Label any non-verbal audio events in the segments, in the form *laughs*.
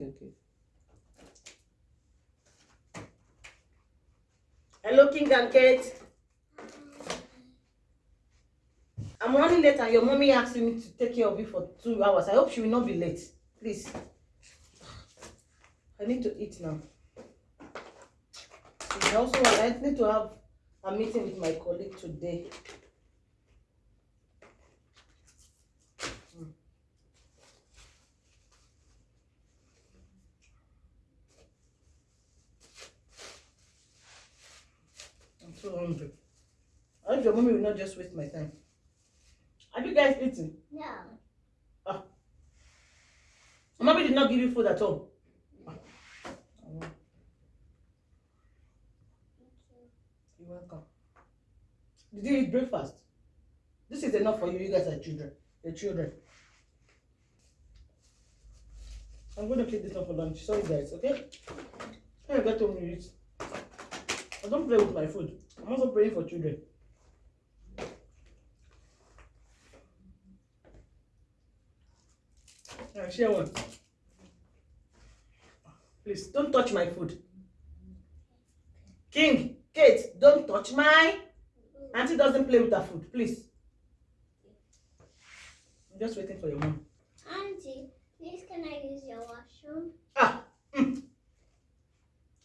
Okay. Hello, King and Kate. I'm running late and your mommy asked me to take care of you for two hours. I hope she will not be late. Please. I need to eat now. I also I need to have a meeting with my colleague today. 200. I hope your mommy will not just waste my time. Are you guys eating? No. Ah. Mommy did not give you food at all. Ah. You're welcome. Did you eat breakfast? This is enough for you. You guys are children. You're children. I'm going to keep this up for lunch. Sorry, guys, okay? I got home, you eat. I don't play with my food. I'm also praying for children. Alright, share one. Please, don't touch my food. King, Kate, don't touch my... Auntie doesn't play with her food, please. I'm just waiting for your mom. Auntie, please can I use your washroom? Ah, mm.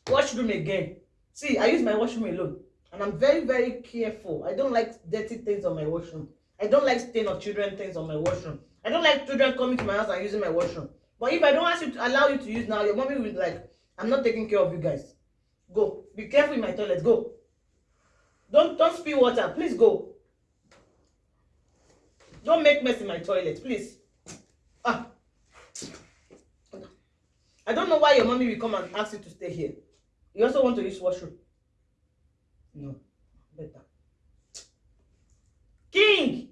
washroom again. See, I use my washroom alone. And I'm very, very careful. I don't like dirty things on my washroom. I don't like stain of children things on my washroom. I don't like children coming to my house and using my washroom. But if I don't ask you to allow you to use now, your mommy will be like, I'm not taking care of you guys. Go. Be careful in my toilet. Go. Don't don't spill water. Please go. Don't make mess in my toilet, please. Ah. I don't know why your mommy will come and ask you to stay here. You also want to use washroom? No. Better. King!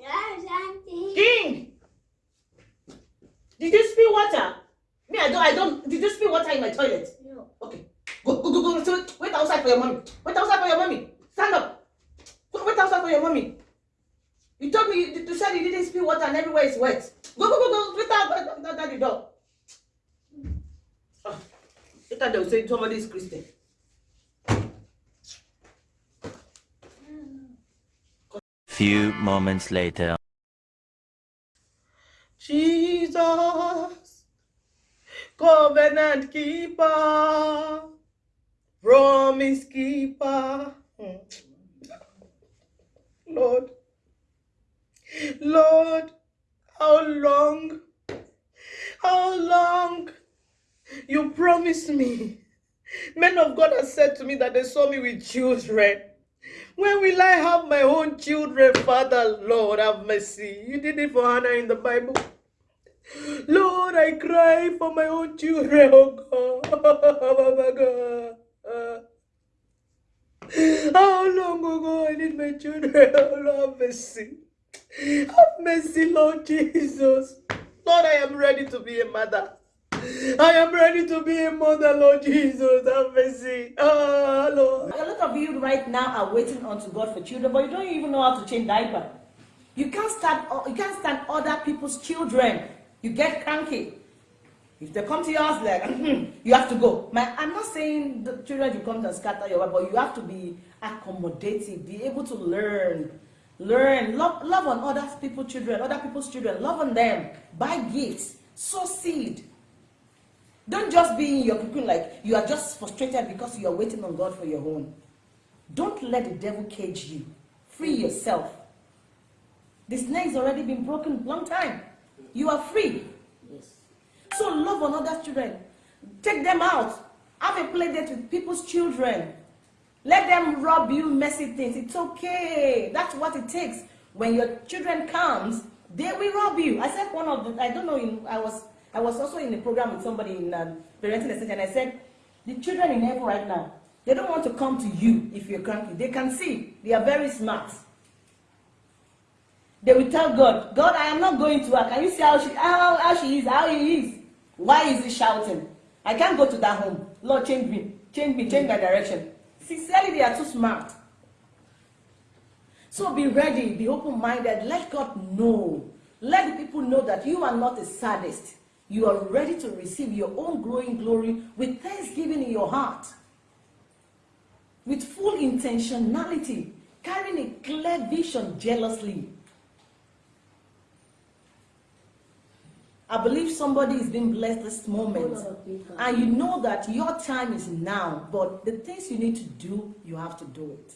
Yes, Auntie. King! Did you spill water? Me, I don't, I don't, did you spill water in my toilet? No. Okay. Go, go, go, go. So wait outside for your mommy. Wait outside for your mommy. Stand up. Go, wait outside for your mommy. You told me you, you said you didn't spill water and everywhere is wet. Go, go, go, go. Wait out, wait out, out the door. Oh, later they will say somebody is Christian. Few moments later. Jesus, covenant keeper, promise keeper. Hmm. Lord, Lord, how long, how long you promised me? Men of God have said to me that they saw me with children. When will I have my own children, Father? Lord, have mercy. You did it for Hannah in the Bible. Lord, I cry for my own children, oh God. *laughs* Oh my God. How long ago I need my children? *laughs* Oh, Lord, have mercy. Have mercy, Lord Jesus. Lord, I am ready to be a mother. I am ready to be a mother, Lord Jesus. Have mercy. Lord. A lot of you right now are waiting unto God for children, but you don't even know how to change diaper. You can't stand. You can't stand other people's children. You get cranky. If they come to your house, like *laughs* you have to go. My, I'm not saying the children you come to scatter your wife, but you have to be accommodative, be able to learn, learn, love, love on other people's children, other people's children, love on them, buy gifts, sow seed. Don't just be in your cocoon like you are just frustrated because you are waiting on God for your own. Don't let the devil cage you. Free yourself. The snake's already been broken long time. You are free. Yes. So love on other children. Take them out. Have a play date with people's children. Let them rob you messy things. It's okay. That's what it takes. When your children comes, they will rob you. I said one of the, I don't know, I was I was also in a program with somebody in um, parenting extension and I said, the children in heaven right now, they don't want to come to you if you're cranky. They can see. They are very smart. They will tell God, God, I am not going to her. Can you see how she, how, how she is, how he is? Why is he shouting? I can't go to that home. Lord, change me. Change me. Change my direction. Sincerely, they are too smart. So be ready. Be open-minded. Let God know. Let the people know that you are not a sadist. You are ready to receive your own growing glory with thanksgiving in your heart. With full intentionality, carrying a clear vision jealously. I believe somebody is being blessed this moment. And you know that your time is now, but the things you need to do, you have to do it.